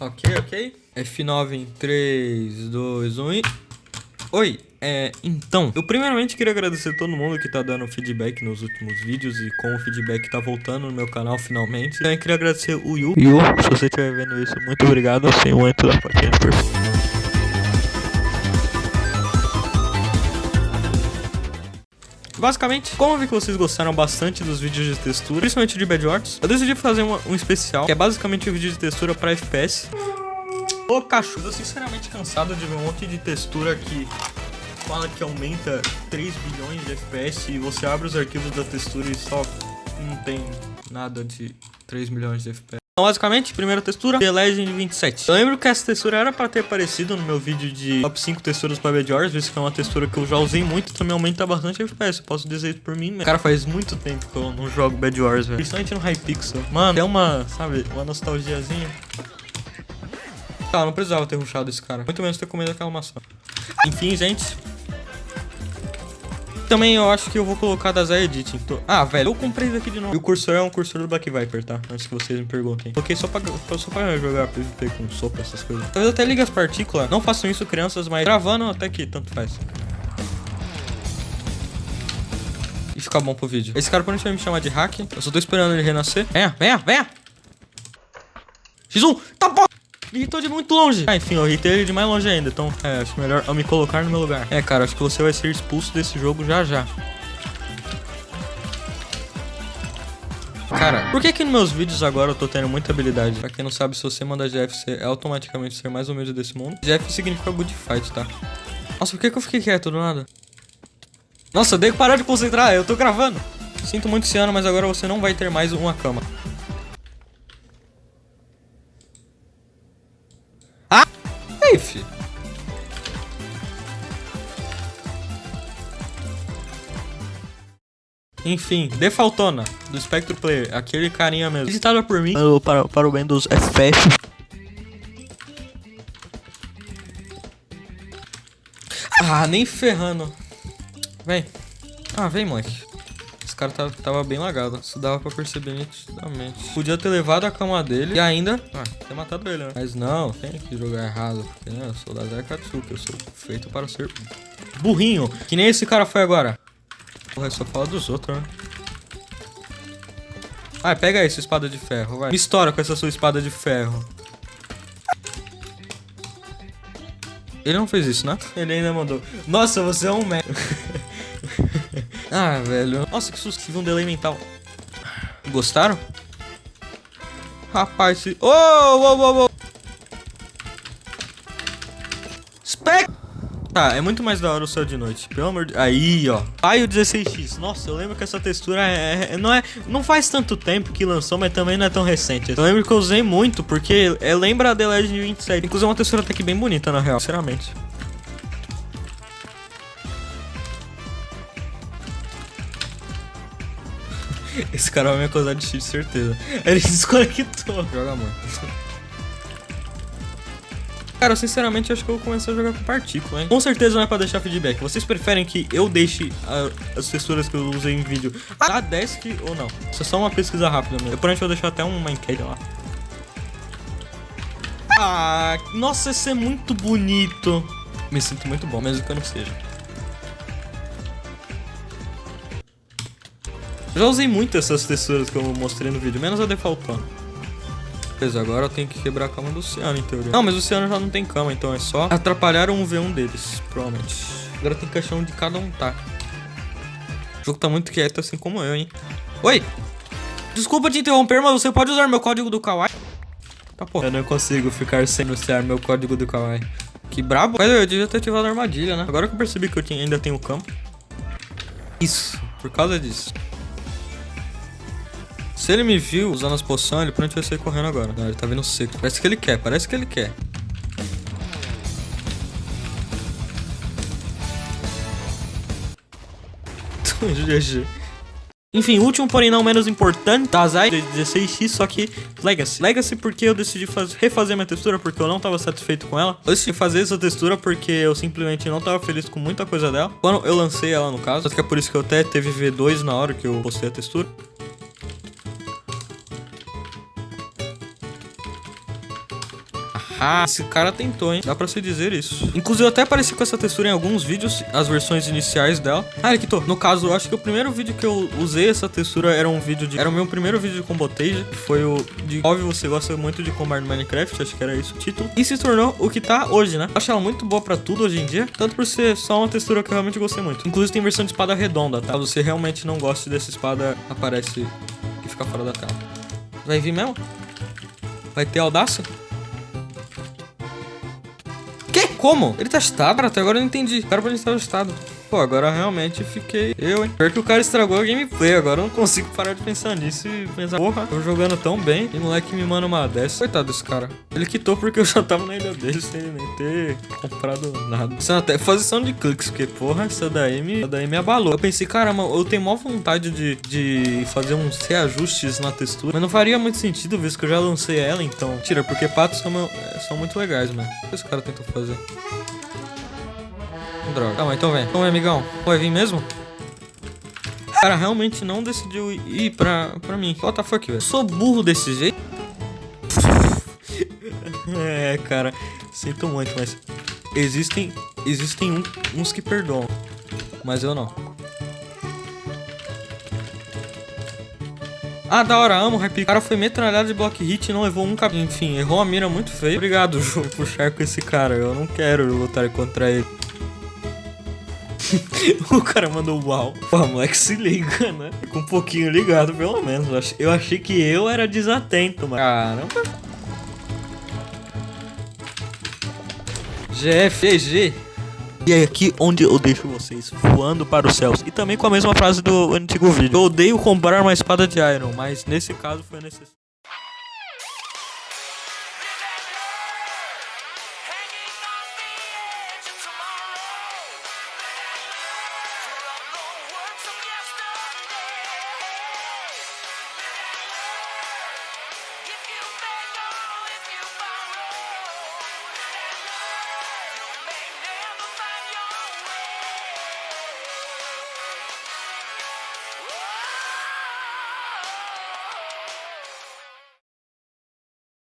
Ok, ok. F9 em 3, 2, 1 e... Oi, é, então, eu primeiramente queria agradecer todo mundo que tá dando feedback nos últimos vídeos e com o feedback tá voltando no meu canal finalmente. Também queria agradecer o Yu. Yu, se você estiver vendo isso, muito obrigado, assim, muito da plaquinha Basicamente, como eu vi que vocês gostaram bastante dos vídeos de textura, principalmente de Bad Wars, eu decidi fazer uma, um especial, que é basicamente um vídeo de textura pra FPS. Ô cachorro, eu sinceramente cansado de ver um monte de textura que fala que aumenta 3 bilhões de FPS e você abre os arquivos da textura e só não tem nada de 3 milhões de FPS. Então, basicamente, primeira textura, The Legend 27. Eu lembro que essa textura era pra ter aparecido no meu vídeo de top 5 texturas pra Bad visto que é uma textura que eu já usei muito também aumenta bastante FPS. Eu posso dizer isso por mim mesmo. Cara, faz muito tempo que eu não jogo Bad Wars, velho. Principalmente no Hypixel. Mano, é uma, sabe, uma nostalgiazinha. Tá, não precisava ter rushado esse cara. Muito menos ter comido aquela maçã. Enfim, gente. Também eu acho que eu vou colocar da Zé Editing. Ah, velho, eu comprei isso aqui de novo. E o cursor é um cursor do Black Viper, tá? Antes que vocês me perguntem. Coloquei só pra, só pra jogar PVP com sopa, essas coisas. Talvez até ligue as partículas. Não façam isso, crianças, mas gravando até que tanto faz. E ficar bom pro vídeo. Esse cara provavelmente vai me chamar de hack. Eu só tô esperando ele renascer. Venha, venha, venha! X1! Tá bom! Me irritou de muito longe. Ah, enfim, eu irritei ele de mais longe ainda. Então, é, acho melhor eu me colocar no meu lugar. É, cara, acho que você vai ser expulso desse jogo já já. Cara, por que que nos meus vídeos agora eu tô tendo muita habilidade? Pra quem não sabe, se você manda GF, você é automaticamente ser mais humilde desse mundo. GF significa good fight, tá? Nossa, por que que eu fiquei quieto do nada? Nossa, eu dei que parar de concentrar, eu tô gravando. Sinto muito esse ano, mas agora você não vai ter mais uma cama. Enfim, Defaltona, do Spectro Player, aquele carinha mesmo. Visitada por mim, para, para o bem dos FF. Ah, nem ferrando. Vem. Ah, vem, moleque cara tava, tava bem lagado. Isso dava pra perceber nitidamente. Podia ter levado a cama dele e ainda... Ah, ter matado ele, né? Mas não, tem que jogar errado. Porque, né, eu sou da Zé Katsuki. Eu sou feito para ser burrinho. Que nem esse cara foi agora. Porra, só fala dos outros, né? Vai, pega aí sua espada de ferro, vai. Me estoura com essa sua espada de ferro. Ele não fez isso, né? Ele ainda mandou. Nossa, você é um merda. Ah, velho. Nossa, que susto. Tive um delay mental. Gostaram? Rapaz, se... Oh, oh, oh, oh. Spec... Tá, é muito mais da hora o céu de noite. Pelo amor de... Aí, ó. Aí o 16X. Nossa, eu lembro que essa textura é, é, não é... Não faz tanto tempo que lançou, mas também não é tão recente. Eu lembro que eu usei muito, porque é, lembra a The Legend 27. Inclusive é uma textura até que bem bonita, na real. Sinceramente. Esse cara vai me acusar de cheat, certeza. Ele desconectou. Joga muito. Cara, sinceramente acho que eu vou começar a jogar com partícula, hein? Com certeza não é pra deixar feedback. Vocês preferem que eu deixe a, as texturas que eu usei em vídeo a desk ou não? Isso é só uma pesquisa rápida mesmo. Eu provavelmente vou deixar até uma enquete lá. Ah, nossa, esse é muito bonito. Me sinto muito bom, mesmo que eu não seja. Já usei muito essas texturas que eu mostrei no vídeo, menos a defaultando. Beleza, agora eu tenho que quebrar a cama do Oceano, em teoria. Não, mas o Oceano já não tem cama, então é só atrapalhar um V1 deles, provavelmente. Agora tem caixão onde cada um tá. O jogo tá muito quieto, assim como eu, hein. Oi! Desculpa te interromper, mas você pode usar meu código do Kawaii? Tá, pô. Eu não consigo ficar sem anunciar meu código do Kawaii. Que brabo. Mas eu devia ter ativado a armadilha, né? Agora que eu percebi que eu ainda tenho campo. Isso, por causa disso. Se ele me viu usando as poções, ele provavelmente vai sair correndo agora. Não, ele tá vindo seco. Parece que ele quer, parece que ele quer. GG. Enfim, último, porém não menos importante, Dazai 16x, só que Legacy. Legacy porque eu decidi faz, refazer minha textura porque eu não tava satisfeito com ela. Eu decidi fazer essa textura porque eu simplesmente não tava feliz com muita coisa dela. Quando eu lancei ela, no caso, acho que é por isso que eu até teve V2 na hora que eu postei a textura. Ah, esse cara tentou, hein? Dá pra se dizer isso. Inclusive, eu até apareci com essa textura em alguns vídeos, as versões iniciais dela. Ah, aqui tô. No caso, eu acho que o primeiro vídeo que eu usei essa textura era um vídeo de... Era o meu primeiro vídeo de combotage. Foi o de... Óbvio, você gosta muito de combar no Minecraft, acho que era isso o título. E se tornou o que tá hoje, né? Acho ela muito boa pra tudo hoje em dia. Tanto por ser só uma textura que eu realmente gostei muito. Inclusive, tem versão de espada redonda, tá? Se você realmente não gosta dessa espada, aparece e fica fora da tela. Vai vir mesmo? Vai ter audácia? Como? Ele tá? Cara, até agora eu não entendi. Cara, pra ele estar estado. Pô, agora realmente fiquei eu, hein? Pior que o cara estragou a gameplay. Agora eu não consigo parar de pensar nisso e pensar, porra, tô jogando tão bem. E moleque me manda uma dessa. Coitado desse cara. Ele quitou porque eu já tava na ilha dele sem nem ter comprado nada. Isso é até posição de cliques, porque, porra, essa daí me, essa daí me abalou. Eu pensei, caramba, eu tenho maior vontade de, de fazer uns reajustes na textura. Mas não faria muito sentido, visto que eu já lancei ela, então. Tira, porque patos são, são muito legais, mano. O que esse cara tentou fazer? Droga. Calma, então vem. Então amigão. Vai vir mesmo? Cara realmente não decidiu ir pra, pra mim. What the fuck, velho? Sou burro desse jeito? é, cara. Sinto muito, mas... Existem... Existem um, uns que perdoam. Mas eu não. Ah, da hora, amo o O cara foi metralhado de block hit e não levou um cap... Enfim, errou a mira muito feio. Obrigado, jogo, por puxar com esse cara. Eu não quero lutar contra ele. o cara mandou uau. Pô, moleque se liga, né? Com um pouquinho ligado, pelo menos. Eu achei que eu era desatento, mano. Caramba. GFG. E é aqui onde eu deixo vocês voando para os céus. E também com a mesma frase do antigo vídeo. Eu odeio comprar uma espada de Iron, mas nesse caso foi necessário.